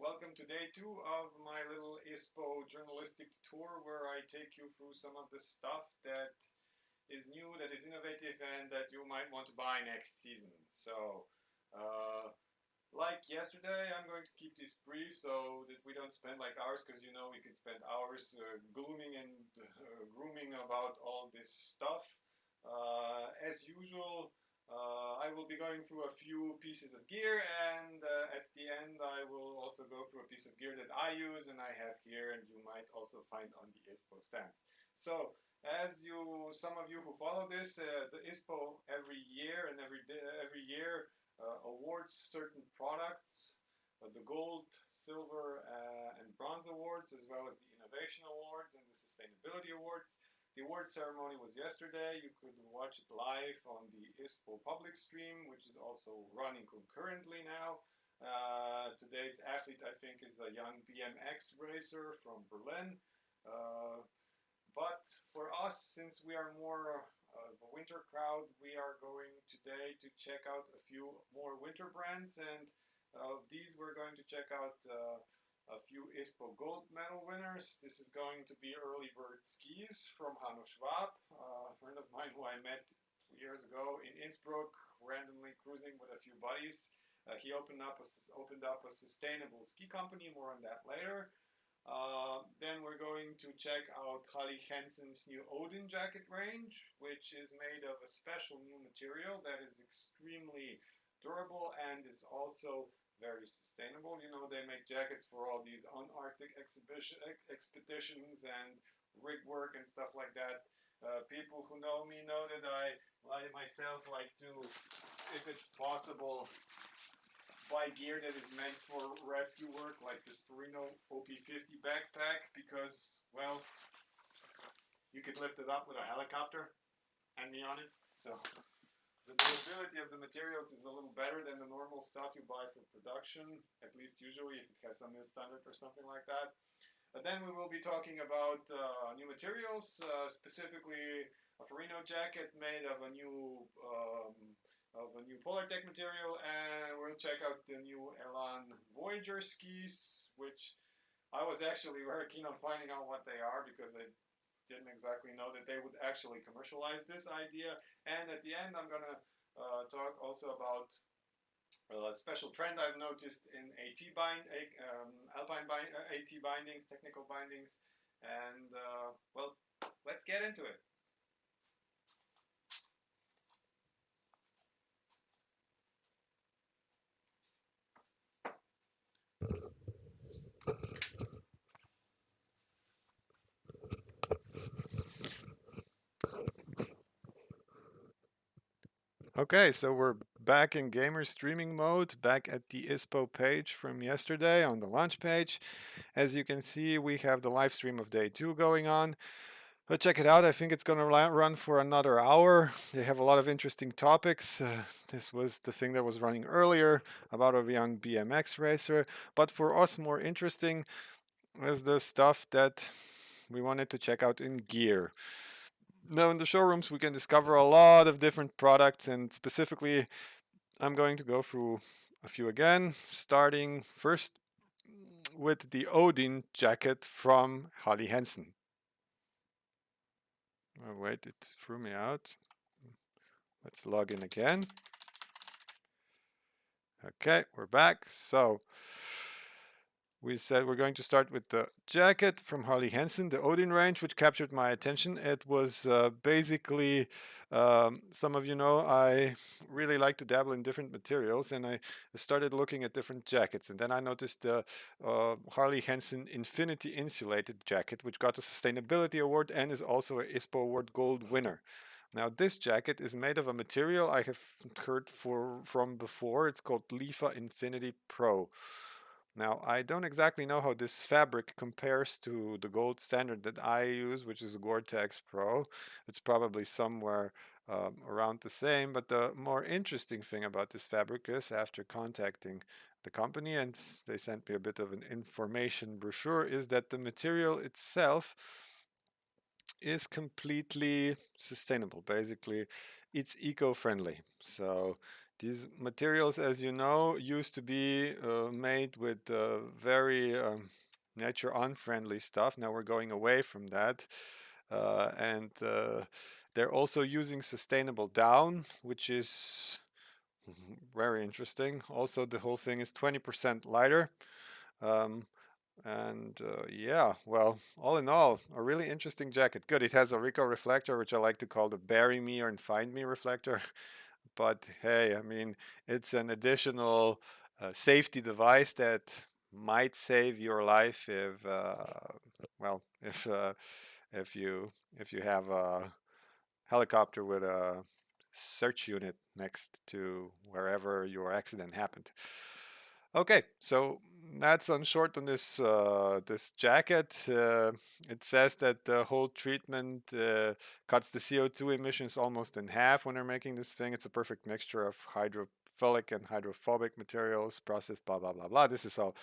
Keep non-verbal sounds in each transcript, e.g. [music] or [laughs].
Welcome to day two of my little ISPO journalistic tour where I take you through some of the stuff that is new, that is innovative, and that you might want to buy next season. So, uh, like yesterday, I'm going to keep this brief so that we don't spend like hours, because you know we could spend hours uh, glooming and uh, grooming about all this stuff. Uh, as usual, uh, I will be going through a few pieces of gear and uh, at the end I will also go through a piece of gear that I use and I have here and you might also find on the ISPO stands. So as you, some of you who follow this, uh, the ISPO every year and every, every year uh, awards certain products, uh, the gold, silver uh, and bronze awards as well as the innovation awards and the sustainability awards. The award ceremony was yesterday. You could watch it live on the ISPO public stream, which is also running concurrently now. Uh, today's athlete, I think, is a young BMX racer from Berlin. Uh, but for us, since we are more of a winter crowd, we are going today to check out a few more winter brands. And of these, we're going to check out uh, a few ISPO gold medal winners. This is going to be Early Bird Skis from Hanno Schwab, a friend of mine who I met years ago in Innsbruck, randomly cruising with a few buddies. Uh, he opened up, a, opened up a sustainable ski company, more on that later. Uh, then we're going to check out Helly Hansen's new Odin jacket range, which is made of a special new material that is extremely durable and is also very sustainable. You know, they make jackets for all these Antarctic exhibition expeditions and rig work and stuff like that. Uh, people who know me know that I, I myself like to, if it's possible, buy gear that is meant for rescue work, like this Ferrino OP50 backpack, because, well, you could lift it up with a helicopter and me on it. So the durability of the materials is a little better than the normal stuff you buy for production, at least usually if it has some mil standard or something like that. But then we will be talking about uh, new materials, uh, specifically a Ferrino jacket made of a new um, of a new Polartec material, and we'll check out the new Elan Voyager skis, which I was actually very keen on finding out what they are because I didn't exactly know that they would actually commercialize this idea. And at the end, I'm going to uh, talk also about a special trend I've noticed in AT bind, um, Alpine bind, uh, AT bindings, technical bindings, and uh, well, let's get into it. Okay, so we're back in gamer streaming mode, back at the ISPO page from yesterday on the launch page. As you can see, we have the live stream of day two going on. But check it out, I think it's going to run for another hour. They have a lot of interesting topics. Uh, this was the thing that was running earlier about a young BMX racer. But for us, more interesting is the stuff that we wanted to check out in gear. Now in the showrooms we can discover a lot of different products and specifically I'm going to go through a few again, starting first with the Odin jacket from Helly Hansen. Oh, wait, it threw me out. Let's log in again. Okay, we're back. So we said we're going to start with the jacket from Helly Hansen, the Odin range, which captured my attention. It was uh, basically, um, some of you know, I really like to dabble in different materials and I started looking at different jackets. And then I noticed the uh, Helly Hansen Infinity Insulated jacket, which got a Sustainability Award and is also a ISPO Award Gold winner. Now this jacket is made of a material I have heard for, from before. It's called Lifa Infinity Pro. Now, I don't exactly know how this fabric compares to the gold standard that I use, which is Gore-Tex Pro. It's probably somewhere um, around the same, but the more interesting thing about this fabric is after contacting the company and they sent me a bit of an information brochure is that the material itself is completely sustainable. Basically, it's eco-friendly. So These materials, as you know, used to be uh, made with uh, very um, nature unfriendly stuff. Now we're going away from that. Uh, and uh, they're also using sustainable down, which is [laughs] very interesting. Also, the whole thing is 20% lighter. Um, and uh, yeah, well, all in all, a really interesting jacket. Good, it has a RECCO reflector, which I like to call the bury me or find me reflector. [laughs] but hey, I mean, it's an additional uh, safety device that might save your life if, uh, well, if uh, if you if you have a helicopter with a search unit next to wherever your accident happened. Okay, so that's on short on this uh, this jacket. Uh, it says that the whole treatment uh, cuts the CO2 emissions almost in half when they're making this thing. It's a perfect mixture of hydrophilic and hydrophobic materials, processed blah blah blah blah. This is all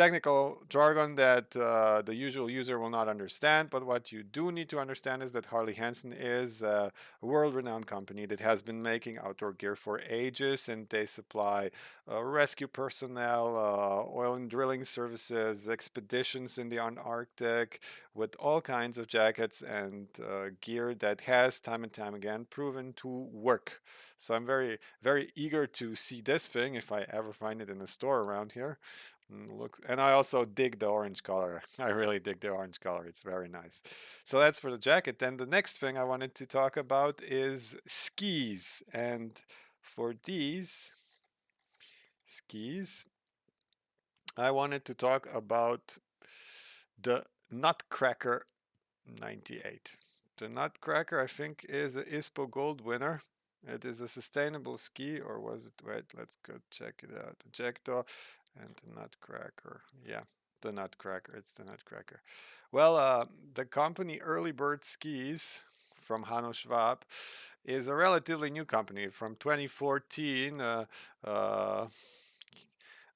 technical jargon that uh, the usual user will not understand. But what you do need to understand is that Helly Hansen is a world-renowned company that has been making outdoor gear for ages, and they supply uh, rescue personnel, uh, oil and drilling services, expeditions in the Antarctic, with all kinds of jackets and uh, gear that has time and time again proven to work. So I'm very, very eager to see this thing if I ever find it in a store around here. Mm, look, and I also dig the orange color. [laughs] I really dig the orange color. It's very nice. So that's for the jacket. Then the next thing I wanted to talk about is skis. And for these skis, I wanted to talk about the Nutcracker 98. The Nutcracker, I think, is a ISPO Gold winner. It is a sustainable ski, or was it? Wait, let's go check it out. Ejector and the Nutcracker. Yeah, the Nutcracker. It's the Nutcracker. Well, uh, the company Early Bird Skis from Hanno Schwab is a relatively new company from 2014. Uh, uh,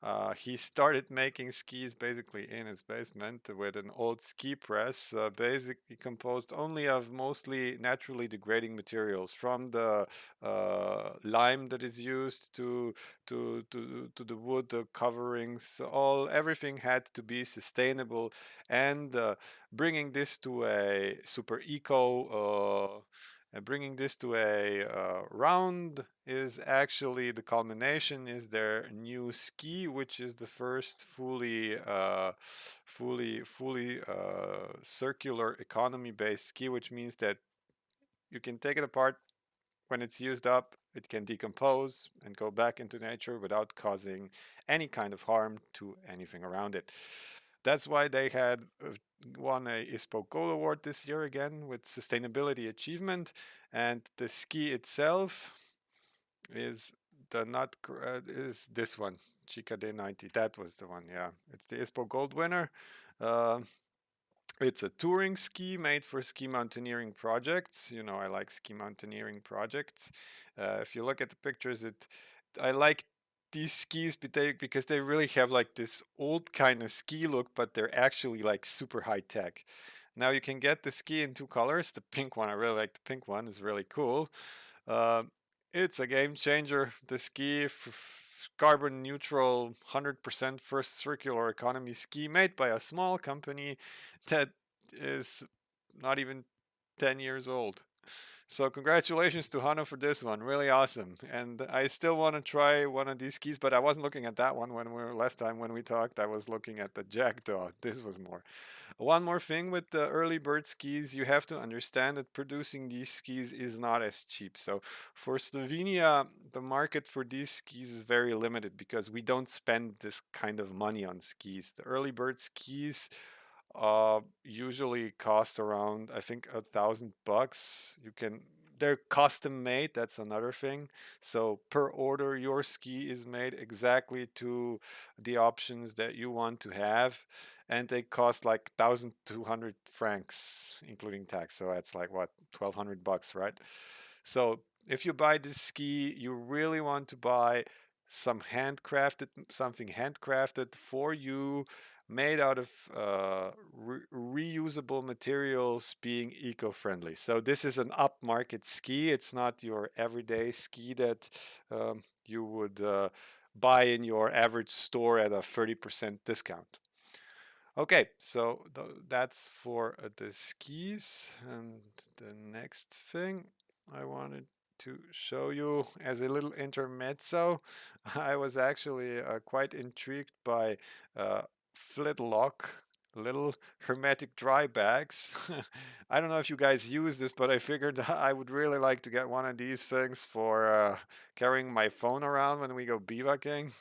uh, he started making skis basically in his basement with an old ski press, uh, basically composed only of mostly naturally degrading materials, from the uh, lime that is used to to to to the wood the coverings. All everything had to be sustainable, and uh, bringing this to a super eco uh, and bringing this to a uh, round is actually the culmination is their new ski, which is the first fully, uh, fully, fully uh, circular economy-based ski, which means that you can take it apart when it's used up, it can decompose and go back into nature without causing any kind of harm to anything around it. That's why they had uh, won a ISPO Gold Award this year again with sustainability achievement. And the ski itself is the not uh, is this one Chica D90. That was the one. Yeah, it's the ISPO Gold winner. Uh, it's a touring ski made for ski mountaineering projects. You know, I like ski mountaineering projects. Uh, if you look at the pictures, it I like these skis because they really have like this old kind of ski look, but they're actually like super high tech. Now you can get the ski in two colors. The pink one, I really like the pink one, is really cool. Uh, it's a game changer. The ski carbon neutral 100% first circular economy ski made by a small company that is not even 10 years old. So congratulations to Hanno for this one, really awesome. And I still want to try one of these skis, but I wasn't looking at that one when we were last time when we talked. I was looking at the Jackdaw. This was more. One more thing with the early bird skis, you have to understand that producing these skis is not as cheap. So for Slovenia, the market for these skis is very limited because we don't spend this kind of money on skis. The early bird skis uh, usually cost around I think a thousand bucks. You can they're custom made. That's another thing. So per order, your ski is made exactly to the options that you want to have, and they cost like thousand two hundred francs, including tax. So that's like what twelve hundred bucks, right? So if you buy this ski, you really want to buy some handcrafted something handcrafted for you made out of uh, re reusable materials being eco-friendly. So this is an upmarket ski. It's not your everyday ski that um, you would uh, buy in your average store at a 30% discount. Okay, so th that's for uh, the skis. And the next thing I wanted to show you as a little intermezzo, [laughs] I was actually uh, quite intrigued by uh, Fidlock little hermetic dry bags. [laughs] I don't know if you guys use this, but I figured [laughs] I would really like to get one of these things for uh, carrying my phone around when we go bivouacking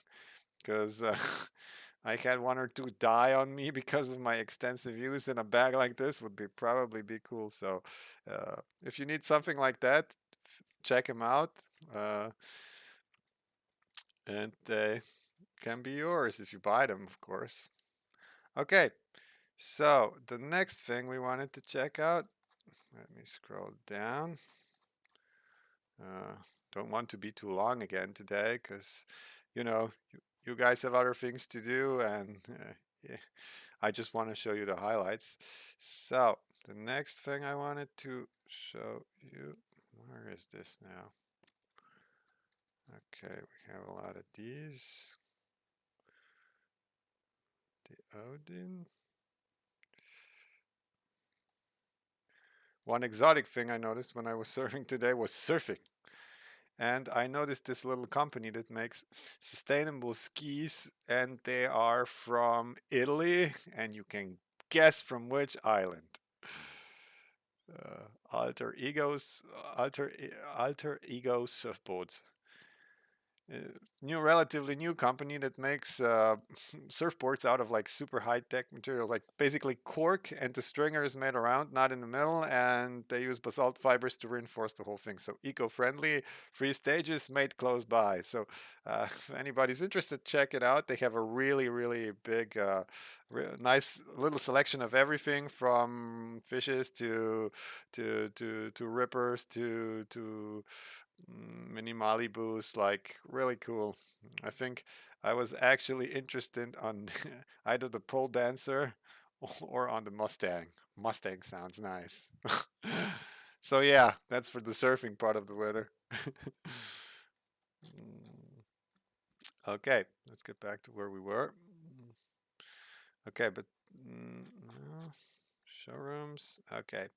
because uh, [laughs] I had one or two die on me because of my extensive use in a bag like this would be probably be cool. So uh, if you need something like that, check them out. Uh, and they can be yours if you buy them, of course. Okay, so the next thing we wanted to check out, let me scroll down. Uh, don't want to be too long again today because, you know, you, you, guys have other things to do and uh, yeah, I just want to show you the highlights. So the next thing I wanted to show you, where is this now? Okay, we have a lot of these. The Odin. One exotic thing I noticed when I was [laughs] surfing today was surfing. And I noticed this little company that makes sustainable skis and they are from Italy and you can guess from which island. Uh, alter egos, alter, alter ego surfboards. Uh, new relatively new company that makes uh, [laughs] surfboards out of like super high-tech material like basically cork and the stringer is made around not in the middle and they use basalt fibers to reinforce the whole thing. So eco-friendly three stages made close by. So uh, [laughs] if anybody's interested check it out. They have a really really big uh, re nice little selection of everything from fishes to to to to rippers to to mini Malibus, like really cool. I think I was actually interested on [laughs] either the pole dancer or on the Mustang. Mustang sounds nice. [laughs] so yeah, that's for the surfing part of the weather. Mm. [laughs] okay, let's get back to where we were. Okay, but mm, showrooms. Okay.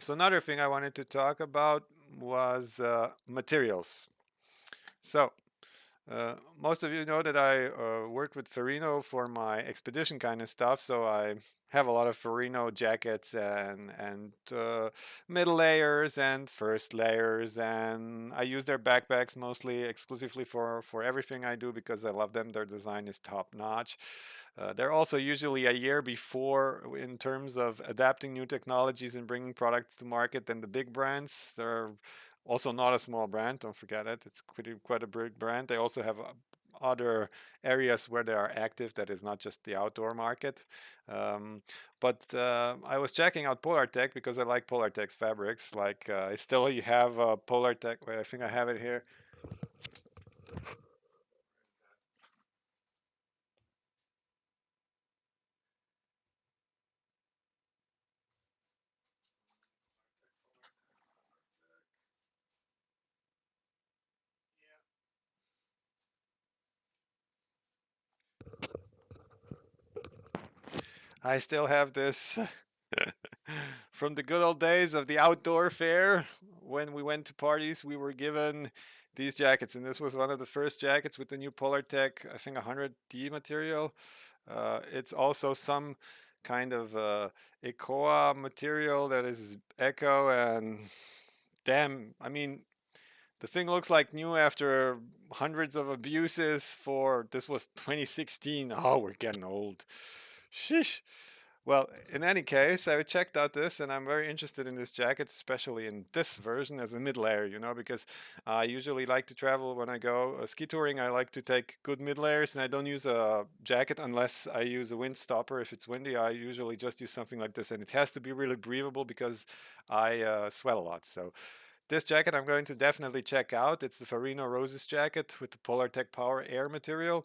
So another thing I wanted to talk about was uh, materials. So uh, most of you know that I uh, worked with Ferrino for my expedition kind of stuff, so I have a lot of Ferrino jackets and and uh, middle layers and first layers, and I use their backpacks mostly exclusively for for everything I do because I love them. Their design is top notch. Uh, they're also usually a year before in terms of adapting new technologies and bringing products to market than the big brands. They're also not a small brand, don't forget it. It's quite a, quite a big brand. They also have uh, other areas where they are active that is not just the outdoor market. Um, but uh, I was checking out Polartec because I like Polartec's fabrics. Like uh, I still have a Polartec. wait, I think I have it here. I still have this [laughs] [laughs] from the good old days of the outdoor fair. When we went to parties, we were given these jackets, and this was one of the first jackets with the new Polartec, I think 100D material. Uh, it's also some kind of uh, ECOA material that is eco and damn, I mean, the thing looks like new after hundreds of abuses for, this was 2016. Oh, we're getting old. Sheesh. Well, in any case, I checked out this and I'm very interested in this jacket, especially in this version as a mid layer, you know, because I usually like to travel when I go uh, ski touring. I like to take good mid layers and I don't use a jacket unless I use a wind stopper. If it's windy, I usually just use something like this and it has to be really breathable because I uh, sweat a lot. So this jacket I'm going to definitely check out. It's the Ferrino Roses jacket with the Polartec Power Air material.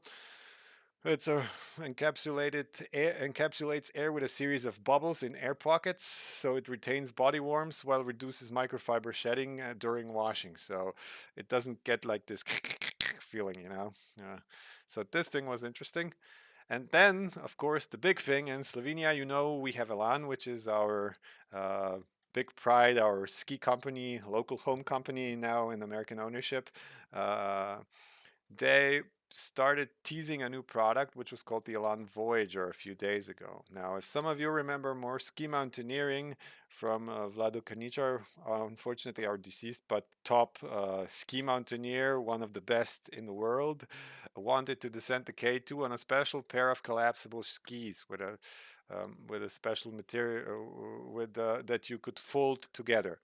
It's a encapsulated air, encapsulates air with a series of bubbles in air pockets, so it retains body warmth while reduces microfiber shedding uh, during washing. So it doesn't get like this [laughs] feeling, you know. Uh, so this thing was interesting. And then, of course, the big thing in Slovenia, you know, we have Elan, which is our uh, big pride, our ski company, local home company now in American ownership. Uh, they started teasing a new product which was called the Elan Voyager a few days ago. Now, if some of you remember more ski mountaineering from uh, Vlado Karničar, uh, unfortunately our deceased, but top uh, ski mountaineer, one of the best in the world, wanted to descend the K2 on a special pair of collapsible skis with a um, with a special material uh, with uh, that you could fold together.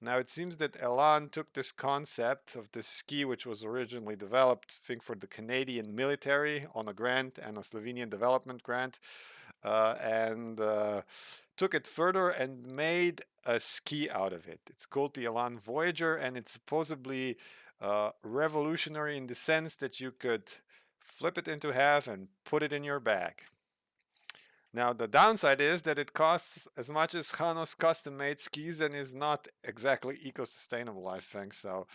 Now it seems that Elan took this concept of this ski, which was originally developed, I think, for the Canadian military on a grant and a Slovenian development grant, uh, and uh, took it further and made a ski out of it. It's called the Elan Voyager, and it's supposedly uh, revolutionary in the sense that you could flip it into half and put it in your bag. Now the downside is that it costs as much as Hanno's custom-made skis and is not exactly eco-sustainable, I think. So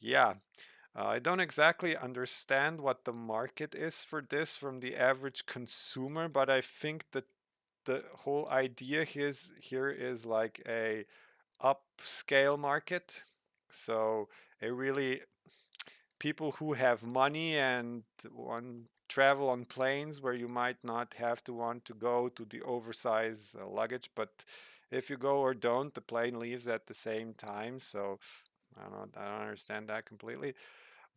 yeah, uh, I don't exactly understand what the market is for this from the average consumer, but I think that the whole idea here is, here is like a upscale market. So a really people who have money and want travel on planes where you might not have to want to go to the oversized uh, luggage but if you go or don't the plane leaves at the same time so I don't, I don't understand that completely.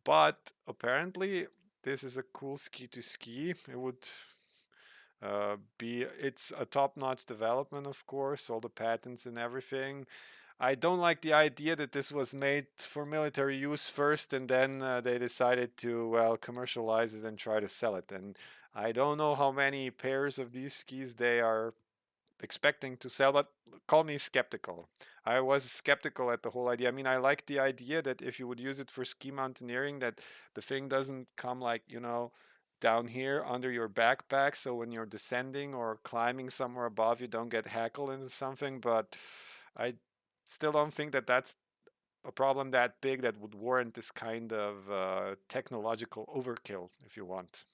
But apparently this is a cool ski to ski. It would uh, be it's a top-notch development of course all the patents and everything I don't like the idea that this was made for military use first and then uh, they decided to, well, commercialize it and try to sell it. And I don't know how many pairs of these skis they are expecting to sell, but call me skeptical. I was skeptical at the whole idea. I mean, I like the idea that if you would use it for ski mountaineering, that the thing doesn't come like, you know, down here under your backpack. So when you're descending or climbing somewhere above, you don't get hackled into something. But I still don't think that that's a problem that big that would warrant this kind of uh, technological overkill, if you want.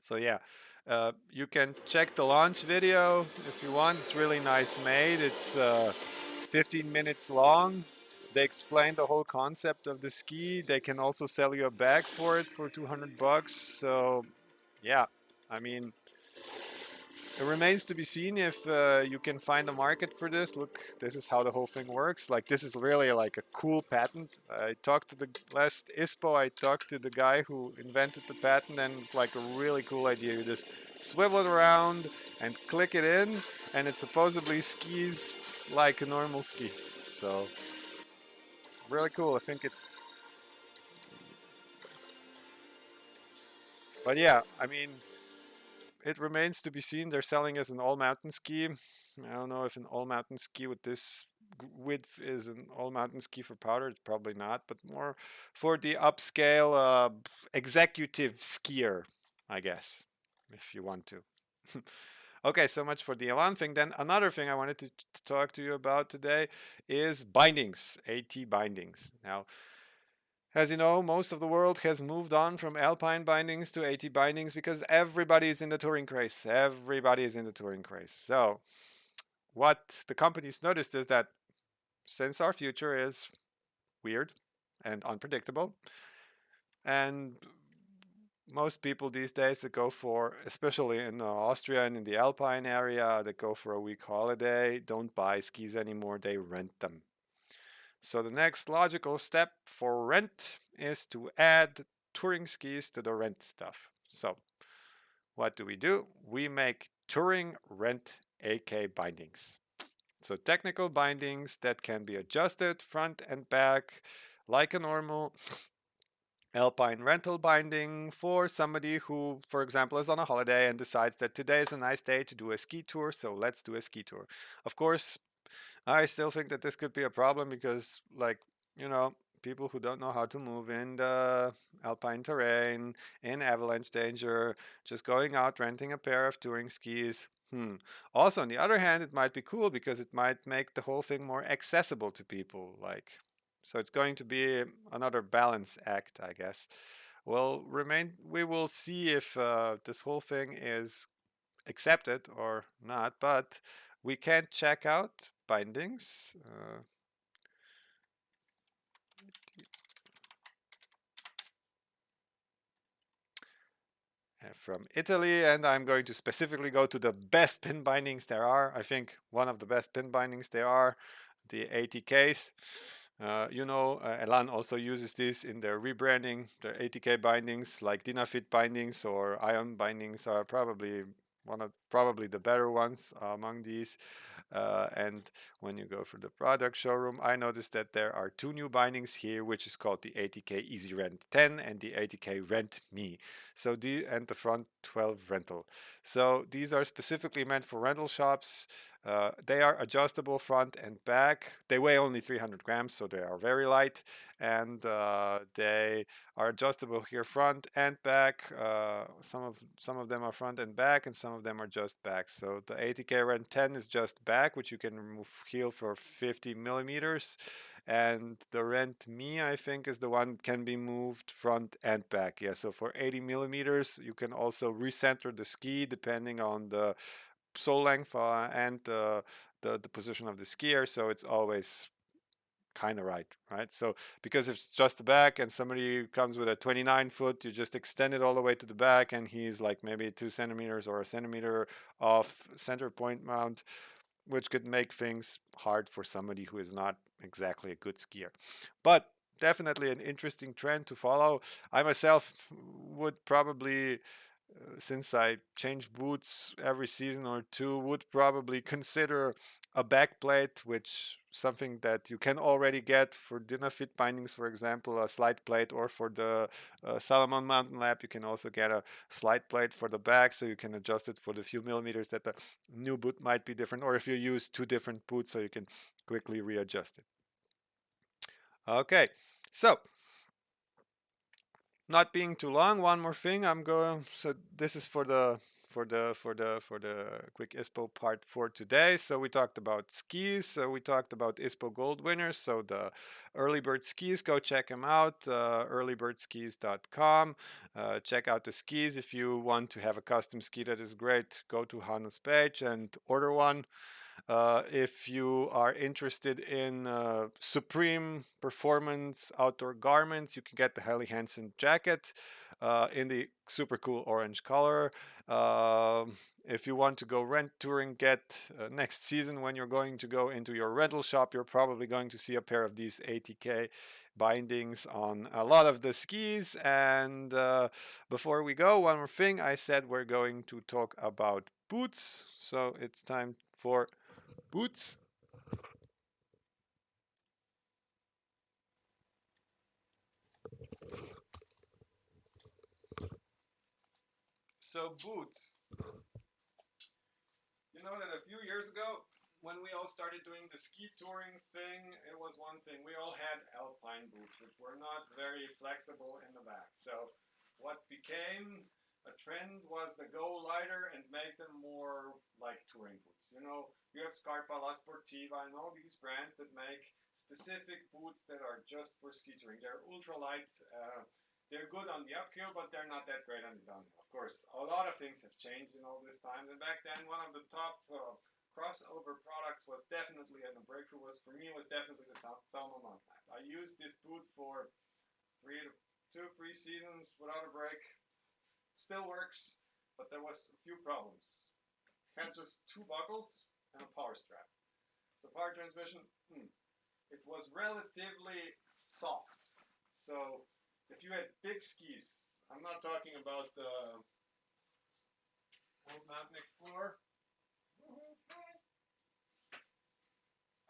So yeah, uh, you can check the launch video if you want. It's really nice made. It's uh, 15 minutes long. They explain the whole concept of the ski. They can also sell you a bag for it for 200 bucks. So yeah, I mean, it remains to be seen if uh, you can find a market for this. Look, this is how the whole thing works. Like this is really like a cool patent. I talked to the last ISPO, I talked to the guy who invented the patent and it's like a really cool idea. You just swivel it around and click it in and it supposedly skis like a normal ski. So really cool. I think it's but yeah, I mean, it remains to be seen. They're selling as an all mountain ski. I don't know if an all mountain ski with this width is an all mountain ski for powder. It's probably not, but more for the upscale uh, executive skier, I guess, if you want to. [laughs] okay, so much for the Elan thing. Then another thing I wanted to, to talk to you about today is bindings, AT bindings. Now, as you know, most of the world has moved on from alpine bindings to AT bindings because everybody is in the touring craze. Everybody is in the touring craze. So what the companies noticed is that since our future is weird and unpredictable, and most people these days that go for, especially in Austria and in the Alpine area, that go for a week holiday, don't buy skis anymore, they rent them. So the next logical step for rent is to add touring skis to the rent stuff. So what do we do? We make touring rent AT bindings. So technical bindings that can be adjusted front and back like a normal [sniffs] alpine rental binding for somebody who, for example, is on a holiday and decides that today is a nice day to do a ski tour, so let's do a ski tour. Of course, I still think that this could be a problem because, like, you know, people who don't know how to move in the alpine terrain, in avalanche danger, just going out renting a pair of touring skis. Hmm. Also, on the other hand, it might be cool because it might make the whole thing more accessible to people. Like, so it's going to be another balance act, I guess. Well, remain. We will see if uh, this whole thing is accepted or not, but we can't check out bindings. Uh, from Italy and I'm going to specifically go to the best pin bindings there are. I think one of the best pin bindings there are, the ATKs. Uh, you know, uh, Elan also uses this in their rebranding. Their ATK bindings like Dynafit bindings or Ion bindings are probably one of probably the better ones among these. Uh, and when you go for the product showroom, I noticed that there are two new bindings here, which is called the ATK Easy Rent 10 and the ATK Rent Me. So the and the front 12 rental. So these are specifically meant for rental shops. Uh, they are adjustable front and back. They weigh only 300 grams, so they are very light. And uh, they are adjustable here front and back. Uh, some of some of them are front and back, and some of them are just back. So the ATK Rent 10 is just back, which you can remove heel for 50 millimeters. And the Rent Me, I think, is the one can be moved front and back. Yeah, so for 80 millimeters, you can also recenter the ski depending on the sole length uh, and the, the, the position of the skier. So it's always kind of right, right? So because if it's just the back and somebody comes with a 29 foot, you just extend it all the way to the back and he's like maybe two centimeters or a centimeter off center point mount, which could make things hard for somebody who is not exactly a good skier. But definitely an interesting trend to follow. I myself would probably since I change boots every season or two, would probably consider a back plate, which something that you can already get for Dynafit bindings, for example, a slide plate, or for the uh, Salomon Mountain Lab, you can also get a slide plate for the back, so you can adjust it for the few millimeters that the new boot might be different, or if you use two different boots, so you can quickly readjust it. Okay, so not being too long, one more thing I'm going, so this is for the for the for the for the quick ISPO part for today. So we talked about skis. So we talked about ISPO Gold winners. So the early bird skis, go check them out. Uh, earlybirdskis.com. Uh, check out the skis if you want to have a custom ski that is great. Go to Hanno's page and order one. Uh, if you are interested in uh, supreme performance outdoor garments, you can get the Helly Hansen jacket uh, in the super cool orange color. Um, if you want to go rent touring, get uh, next season when you're going to go into your rental shop, you're probably going to see a pair of these ATK bindings on a lot of the skis. And uh, before we go, one more thing, I said we're going to talk about boots. So it's time for boots. So boots. You know that a few years ago, when we all started doing the ski touring thing, it was one thing. We all had alpine boots, which were not very flexible in the back. So what became a trend was to go lighter and make them more like touring boots. You know, you have Scarpa, La Sportiva, and all these brands that make specific boots that are just for ski touring. They're ultra light. Uh, they're good on the uphill, but they're not that great on the downhill. Of course, a lot of things have changed in all this time. And back then, one of the top uh, crossover products was definitely, and the breakthrough was for me was definitely the Sal Mountain I used this boot for three to two, three seasons without a break. Still works, but there was a few problems had just two buckles and a power strap. So power transmission, hmm, it was relatively soft. So if you had big skis, I'm not talking about the old Mountain Explorer.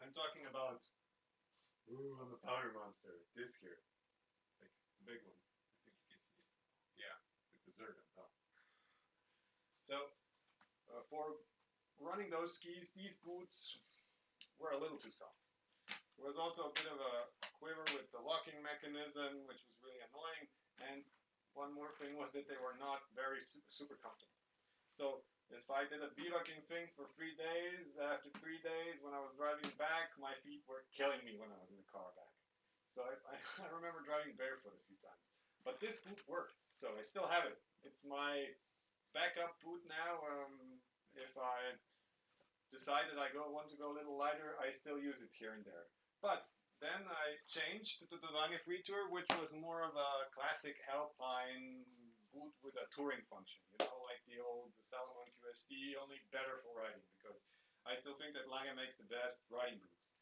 I'm talking about ooh, the power monster, this here, like the big ones. I think you can see it. Yeah, with dessert on top. So uh, for running those skis, these boots were a little too soft. There was also a bit of a quiver with the locking mechanism, which was really annoying. And one more thing was that they were not very super, super comfortable. So if I did a bivouacking thing for three days, after three days when I was driving back, my feet were killing me when I was in the car back. So I, I, [laughs] I remember driving barefoot a few times. But this boot worked, so I still have it. It's my backup boot now. Um, if I decided I go want to go a little lighter, I still use it here and there. But then I changed to the Lange Free Tour, which was more of a classic alpine boot with a touring function. You know, like the old Salomon QST, only better for riding because I still think that Lange makes the best riding boots.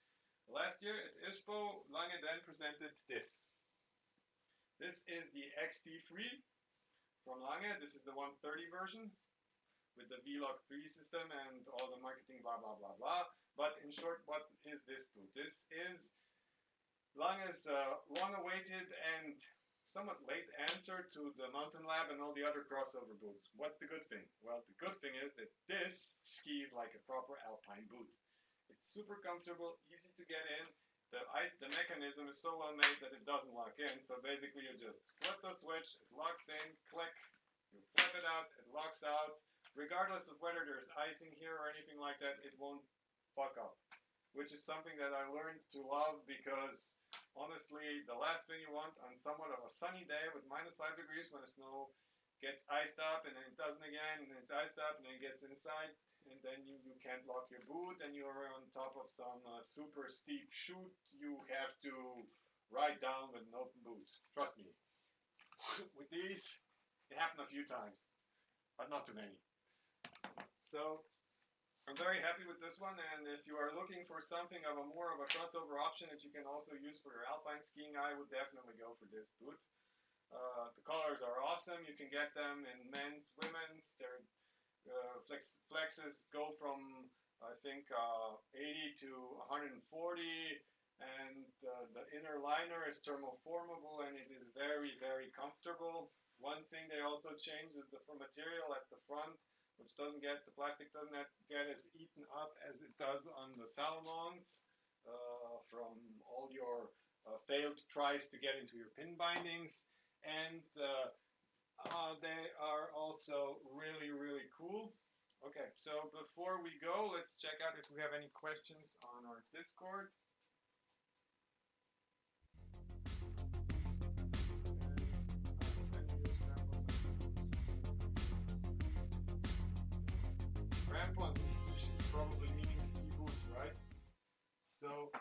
Last year at ISPO, Lange then presented this. This is the XT3 from Lange. This is the 130 version with the V-Lock 3 system and all the marketing blah blah blah blah. But in short, what is this boot? This is Lange's uh, long-awaited and somewhat late answer to the Mountain Lab and all the other crossover boots. What's the good thing? Well, the good thing is that this skis like a proper alpine boot. It's super comfortable, easy to get in. The ice, the mechanism is so well made that it doesn't lock in. So basically, you just flip the switch, it locks in, click, you flip it out, it locks out. Regardless of whether there's icing here or anything like that, it won't fuck up which is something that I learned to love because honestly, the last thing you want on somewhat of a sunny day with minus 5 degrees when the snow gets iced up and then it doesn't again and it's iced up and then it gets inside and then you, you can't lock your boot and you're on top of some uh, super steep chute you have to ride down with an open boot. Trust me. [laughs] with these, it happened a few times, but not too many. So I'm very happy with this one, and if you are looking for something of a more of a crossover option that you can also use for your alpine skiing, I would definitely go for this boot. Uh, the colors are awesome. You can get them in men's, women's. Their uh, flex, flexes go from I think uh, 80 to 140, and uh, the inner liner is thermoformable, and it is very very comfortable. One thing they also changed is the material at the front which doesn't get, the plastic doesn't get as eaten up as it does on the Salomons uh, from all your uh, failed tries to get into your pin bindings. And uh, uh, they are also really, really cool. Okay, so before we go, let's check out if we have any questions on our Discord. Crampons probably meaning ski boots, right? So,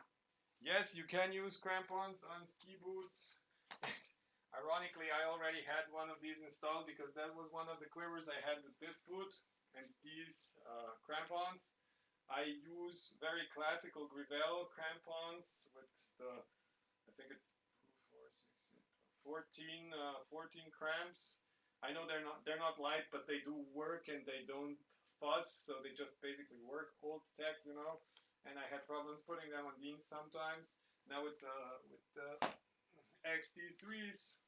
yes, you can use crampons on ski boots. [laughs] Ironically, I already had one of these installed because that was one of the quivers I had with this boot and these uh, crampons. I use very classical Grivel crampons with the, I think it's 14, uh, 14 cramps. I know they're not they're not light, but they do work and they don't fuzz, so they just basically work old tech, you know. And I had problems putting them on jeans sometimes. Now with the with the XT3s,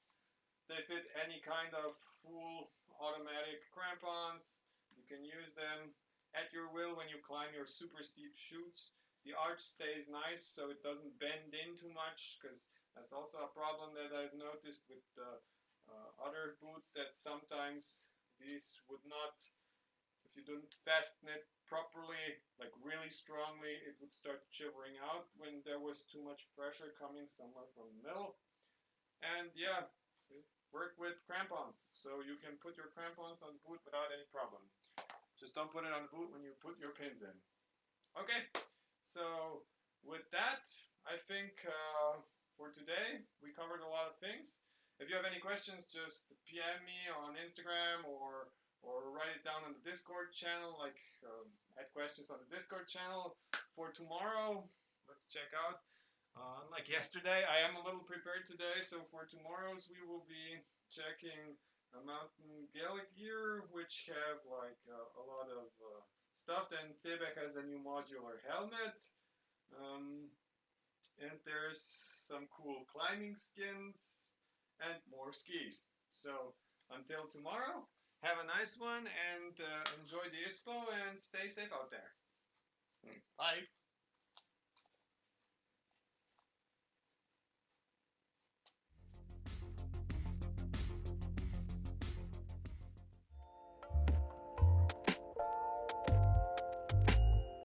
they fit any kind of full automatic crampons. You can use them at your will when you climb your super steep chutes. The arch stays nice so it doesn't bend in too much because that's also a problem that I've noticed with the uh, other boots that sometimes these would not you didn't fasten it properly, like really strongly, it would start shivering out when there was too much pressure coming somewhere from the middle. And yeah, work with crampons. So you can put your crampons on the boot without any problem. Just don't put it on the boot when you put your pins in. Okay, so with that, I think uh, for today, we covered a lot of things. If you have any questions, just PM me on Instagram or or write it down on the Discord channel, like um, add questions on the Discord channel for tomorrow. Let's check out. Uh, unlike [laughs] yesterday, I am a little prepared today, so for tomorrow's we will be checking a Mountain Gaelic gear, which have like uh, a lot of uh, stuff. Then Sebek has a new modular helmet. Um, and there's some cool climbing skins and more skis. So until tomorrow, have a nice one and uh, enjoy the ISPO and stay safe out there. Bye.